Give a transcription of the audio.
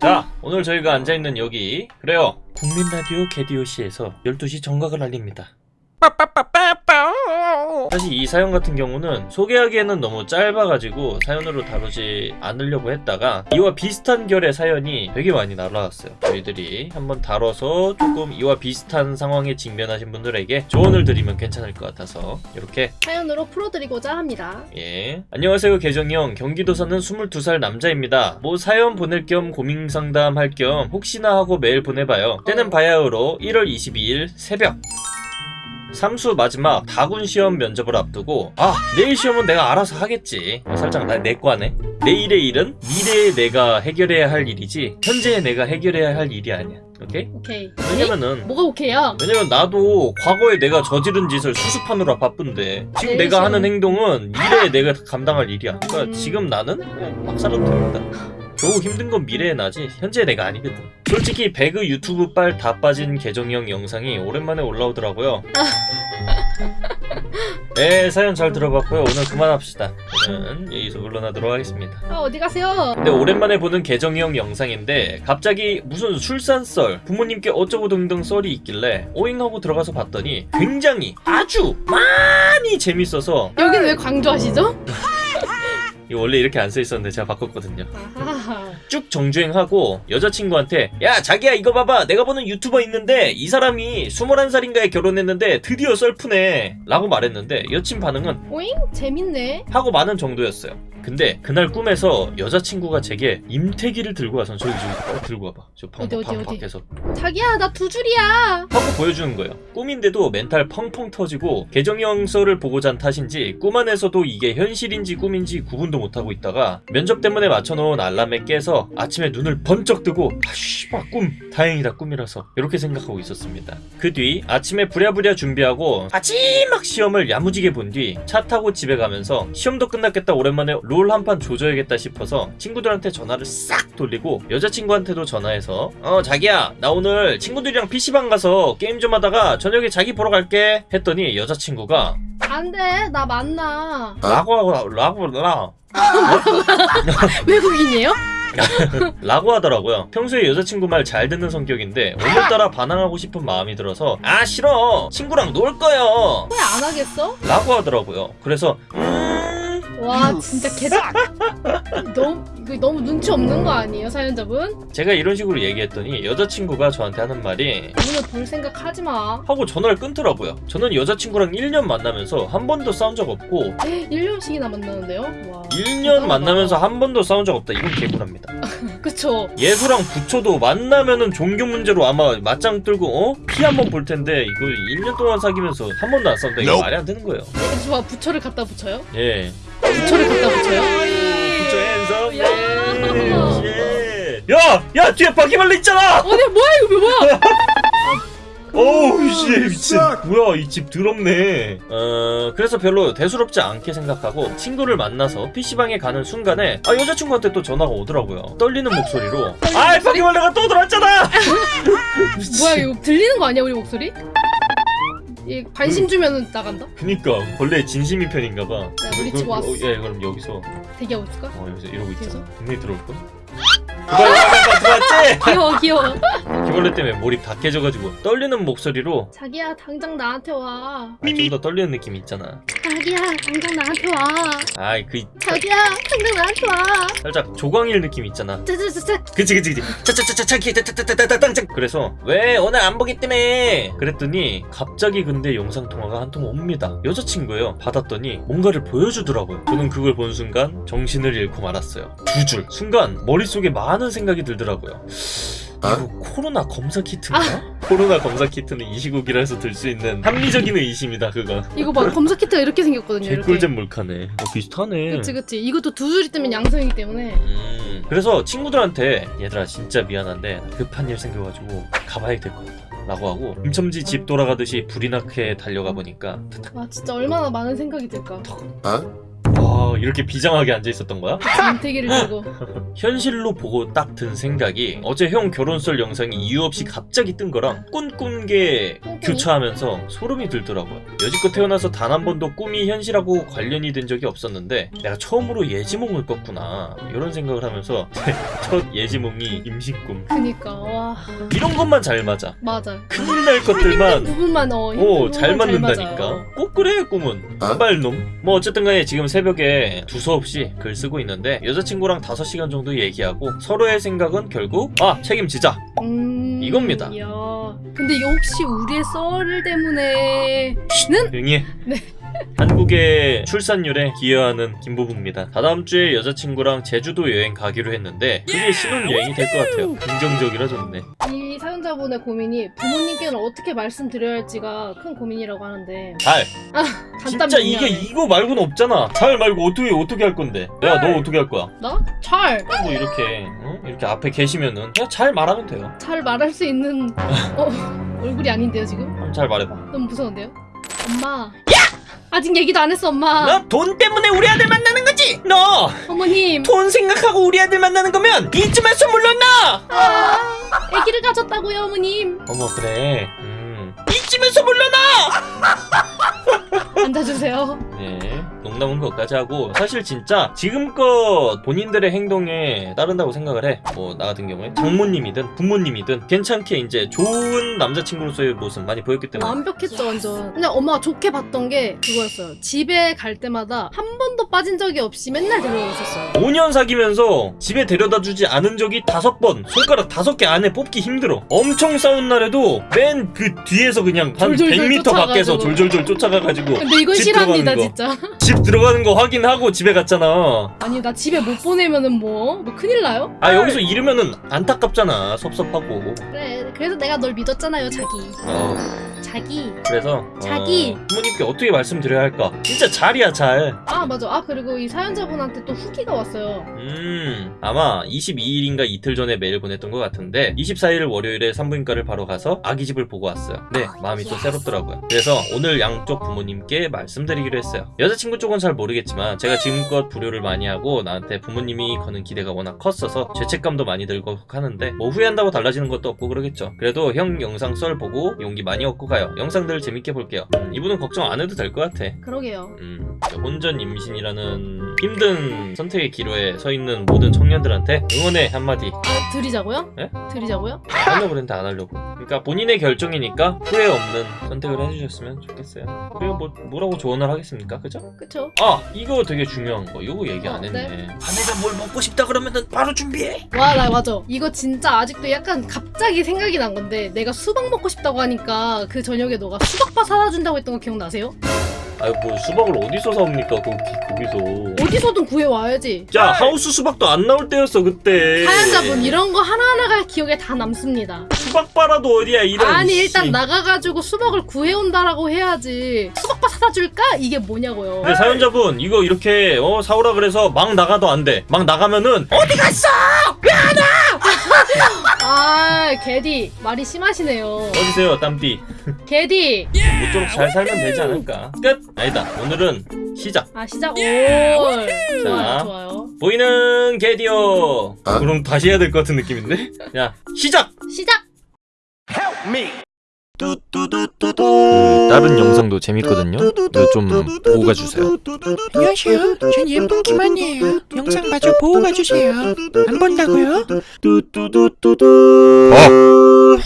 자 오늘 저희가 앉아있는 여기 그래요. 국민라디오 게디오시에서 12시 정각을 알립니다 사실 이 사연 같은 경우는 소개하기에는 너무 짧아가지고 사연으로 다루지 않으려고 했다가 이와 비슷한 결의 사연이 되게 많이 날아왔어요 저희들이 한번 다뤄서 조금 이와 비슷한 상황에 직면하신 분들에게 조언을 드리면 괜찮을 것 같아서 이렇게 사연으로 풀어드리고자 합니다. 예. 안녕하세요, 계정형. 경기도 사는 22살 남자입니다. 뭐 사연 보낼 겸 고민 상담할 겸 혹시나 하고 메일 보내봐요. 때는 바야흐로 1월 22일 새벽. 삼수 마지막 다군 시험 면접을 앞두고 아 내일 시험은 내가 알아서 하겠지 어, 살짝 나 내과네 내일의 일은 미래에 내가 해결해야 할 일이지 현재의 내가 해결해야 할 일이 아니야 오케이? 오케이. 왜냐면은 뭐가 오케이야? 왜냐면 나도 과거에 내가 저지른 짓을 수습하느라 바쁜데 지금 네, 내가 하는 지금. 행동은 미래에 내가 감당할 일이야 그러니까 음. 지금 나는 막 살아도 됩니다 겨우 힘든 건 미래에 나지. 현재 내가 아니거든. 솔직히 배그 유튜브 빨 다 빠진 계정형 영상이 오랜만에 올라오더라고요. 네 사연 잘 들어봤고요. 오늘 그만합시다. 저는 여기서 물러나도록 하겠습니다. 아, 어디 가세요? 근데 오랜만에 보는 계정형 영상인데 갑자기 무슨 술산썰 부모님께 어쩌고 등등 썰이 있길래 오잉하고 들어가서 봤더니 굉장히 아주 많이 재밌어서 여기는 왜 강조하시죠? 이거 원래 이렇게 안 써 있었는데 제가 바꿨거든요. 쭉 정주행하고 여자친구한테 야 자기야 이거 봐봐 내가 보는 유튜버 있는데 이 사람이 21살인가에 결혼했는데 드디어 썰프네 라고 말했는데 여친 반응은 오잉? 재밌네. 하고 많은 정도였어요 근데 그날 꿈에서 여자친구가 제게 임태기를 들고 와서 저기 저기 어, 들고 와봐. 저 방, 어디, 어디, 방 어디? 밖에서. 자기야, 나 두 줄이야. 하고 보여주는 거예요. 꿈인데도 멘탈 펑펑 터지고 썰을 보고 잔 탓인지 꿈 안에서도 이게 현실인지 꿈인지 구분도 못하고 있다가 면접 때문에 맞춰놓은 알람에 깨서 아침에 눈을 번쩍 뜨고 아 씨발 꿈. 다행이다 꿈이라서. 이렇게 생각하고 있었습니다. 그 뒤 아침에 부랴부랴 준비하고 마지막 시험을 야무지게 본 뒤 차 타고 집에 가면서 시험도 끝났겠다 오랜만에 롤 한 판 조져야겠다 싶어서 친구들한테 전화를 싹 돌리고 여자친구한테도 전화해서 어 자기야 나 오늘 친구들이랑 PC방 가서 게임 좀 하다가 저녁에 자기 보러 갈게 했더니 여자친구가 안 돼, 나 만나. 라고 하고 라고 라 외국인이에요? 라고 하더라고요. 평소에 여자친구 말 잘 듣는 성격인데 오늘따라 반항하고 싶은 마음이 들어서 아 싫어 친구랑 놀 거요 왜 안 하겠어? 라고 하더라고요. 그래서 음 와, 진짜 개다. 너무, 이거 너무 눈치 없는 거 아니에요, 사연자분? 제가 이런 식으로 얘기했더니 여자친구가 저한테 하는 말이 오늘 볼 생각 하지 마. 하고 전화를 끊더라고요. 저는 여자친구랑 1년 만나면서 한 번도 싸운 적 없고 1년씩이나 만나는데요? 와. 1년 대단하다. 만나면서 한 번도 싸운 적 없다. 이건 개구랍니다. 그쵸. 예수랑 부처도 만나면은 종교 문제로 아마 맞짱 뜨고 어? 피 한 번 볼 텐데 이거 1년 동안 사귀면서 한 번도 안 싸운다. 이거. 말이 안 되는 거예요. 네, 좋아, 부처를 갖다 붙여요? 예. 부처를 갖다 붙여요? 부처 핸섬. 야. 예. 야! 야! 뒤에 바퀴벌레 있잖아! 어디, 뭐야, 이거 뭐야? 어우 씨 미친 뭐야 이 집 더럽네 어 그래서 별로 대수롭지 않게 생각하고 친구를 만나서 PC방에 가는 순간에 아 여자친구한테 또 전화가 오더라고요 떨리는 목소리로 아이 바퀴벌레가 또 들어왔잖아 뭐야, 이거 들리는 거 아니야, 우리 목소리? 이 관심 주면은 나간다? 그니까 벌레 진심인 편인가봐 야, 우리 집 왔어. 예 그럼 여기서 대기하고 있을까? 어 여기서 이러고 있잖아? 분명히 들어올 걸? 들어왔다 들어왔지? 귀여워, 귀여워. 바퀴벌레 때문에 몰입 다 깨져가지고 떨리는 목소리로 자기야, 당장 나한테 와. 아, 좀더 떨리는 느낌 있잖아 자기야 당장 나한테 와 아이 그 자기야 당장 나한테 와 살짝 조광일 느낌 있잖아 짜자자자 그치 그치 그치 짜자자자자기 땅땅 그래서 왜 오늘 안 보기 때문에 그랬더니 갑자기 근데 영상통화가 한 통 옵니다 여자친구예요 받았더니 뭔가를 보여주더라고요 저는 그걸 본 순간 정신을 잃고 말았어요 두 줄 순간 머릿속에 많은 생각이 들더라고요 이거 코로나 검사 키트인가? 코로나 검사 키트는 이 시국이라서 들 수 있는 합리적인 의심이다 그건 이거 봐, 검사 키트가 이렇게 생겼거든요. 개꿀잼 몰카네 어, 비슷하네 그치, 그치. 이것도 두 줄이 뜨면 양성이기 때문에. 음, 그래서 친구들한테 얘들아 진짜 미안한데 나 급한 일 생겨가지고 가봐야 될 것 같다 라고 하고 임첨지 집 돌아가듯이 불이 나게 달려가 보니까 와, 진짜 얼마나 많은 생각이 들까. 어? 와아 이렇게 비장하게 앉아 있었던 거야? 김태기를 들고 현실로 보고 딱 든 생각이 어제 형 결혼설 영상이 이유 없이 갑자기 뜬 거랑 꿈꾼 게 교차하면서 소름이 들더라고요. 여지껏 태어나서 단 한 번도 꿈이 현실하고 관련이 된 적이 없었는데 내가 처음으로 예지몽을 꿨구나 이런 생각을 하면서 첫 예지몽이 임신꿈 그니까 와 이런 것만 잘 맞아. 맞아 큰일 날 것들만 부분만 어 힘든 오, 잘 부분만 맞는다니까. 맞아요. 꼭 그래, 꿈은. 빨놈. 뭐, 어쨌든 간에 지금 새벽에 두서없이 글 쓰고 있는데, 여자친구랑 5시간 정도 얘기하고, 서로의 생각은 결국, 아, 책임지자. 음, 이겁니다. 이야. 근데 혹시 우리의 썰 때문에 는 응애. 네. 한국의 출산율에 기여하는 김부부입니다. 다다음 주에 여자친구랑 제주도 여행 가기로 했는데, 그게 신혼여행이 될 것 같아요. 긍정적이라 좋네. 이 사연자분의 고민이 부모님께는 어떻게 말씀드려야 할지가 큰 고민이라고 하는데 잘. 간단 진짜 이게 이거 말고는 없잖아. 잘 말고 어떻게, 어떻게 할 건데? 야, 너 어떻게 할 거야? 나? 잘! 뭐 이렇게, 어? 이렇게 앞에 계시면은, 그냥 잘 말하면 돼요. 잘 말할 수 있는 어, 얼굴이 아닌데요 지금? 한번 잘 말해봐. 너무 무서운데요? 엄마 아직 얘기도 안 했어 엄마 너 돈 때문에 우리 아들 만나는 거지? 너돈 어머님 생각하고 우리 아들 만나는 거면 이쯤에서 물러나! 아, 아기를 가졌다고요 어머님 어머 그래 음. 이쯤에서 물러나! 앉아주세요 네 농담은 것까지 하고 사실 진짜 지금껏 본인들의 행동에 따른다고 생각을 해 뭐 나 같은 경우에 장모님이든 부모님이든 괜찮게 이제 좋은 남자친구로서의 모습 많이 보였기 때문에. 완벽했죠 완전. 그냥 엄마가 좋게 봤던 게 그거였어요. 집에 갈 때마다 한 번도 빠진 적이 없이 맨날 데려다 줬어요. 5년 사귀면서 집에 데려다 주지 않은 적이 다섯 번 손가락 다섯 개 안에 뽑기 힘들어. 엄청 싸운 날에도 맨 그 뒤에서 그냥 한 졸졸졸 100m 밖에서 쫓아가지고. 졸졸졸 쫓아가가지고 근데 이건 들어가는 진짜 집 들어가는 거 확인하고 집에 갔잖아 아니 나 집에 못 보내면은 뭐? 뭐 큰일 나요? 아 여기서 이러면은 안타깝잖아 섭섭하고 그래 그래서 내가 널 믿었잖아요 자기. 어. 자기. 그래서? 자기. 어, 부모님께 어떻게 말씀드려야 할까? 진짜 잘이야 잘음 아 맞아. 아 그리고 이 사연자분한테 또 후기가 왔어요. 음, 아마 22일인가 이틀 전에 메일 보냈던 것 같은데 24일 월요일에 산부인과를 바로 가서 아기 집을 보고 왔어요. 네 마음이 또 새롭더라고요. 그래서 오늘 양쪽 부모님께 말씀드리기로 했어요. 여자친구 쪽은 잘 모르겠지만 제가 지금껏 불효를 많이 하고 나한테 부모님이 거는 기대가 워낙 컸어서 죄책감도 많이 들고 하는데 뭐 후회한다고 달라지는 것도 없고 그러겠죠 그래도 형 영상 썰 보고 용기 많이 얻고 가요. 영상들 재밌게 볼게요. 음, 이분은 걱정 안 해도 될 것 같아. 그러게요. 음, 혼전 임신이라는 힘든 선택의 기로에 서 있는 모든 청년들한테 응원의 한마디. 아 드리자고요? 네? 드리자고요? 하려고 그랬는데 안 하려고 그러니까 본인의 결정이니까 후회 없는 선택을 해주셨으면 좋겠어요 그리고 뭐 뭐라고 조언을 하겠습니까 그죠? 그쵸? 아 이거 되게 중요한 거 이거 얘기 안 어, 했네 네. 아내가 뭘 먹고 싶다 그러면은 바로 준비해 와 나 맞아 이거 진짜 아직도 약간 갑자기 생각이 난 건데 내가 수박 먹고 싶다고 하니까 그 저녁에 너가 수박바 사다 준다고 했던 거 기억나세요? 아유 뭐 수박을 어디서 사옵니까? 거기, 거기서. 어디서든 구해와야지. 자 하우스 수박도 안 나올 때였어 그때. 사연자분 이런 거 하나하나가 기억에 다 남습니다. 수박바라도 어디야 이런 아니 씨. 일단 나가가지고 수박을 구해온다라고 해야지. 수박바 사다 줄까? 이게 뭐냐고요. 근데 사연자분 이거 이렇게 어 사오라 그래서 막 나가도 안 돼. 막 나가면은 어 아 개디 말이 심하시네요 어디세요 땀띠. 개디 모쪼록 잘 살면 되지 않을까. 끝. 아니다. 오늘은 시작. 아 시작 올 좋아요 자. 좋아요 보이는 게디오. 그럼 다시 해야 될 것 같은 느낌인데. 자 시작. 시작 그 다른 영상도 재밌거든요. 좀 보고 가주세요. 안녕하세요. 전 예쁜 김한이에요. 영상 마저 보고 가주세요. 안 본다고요? 어.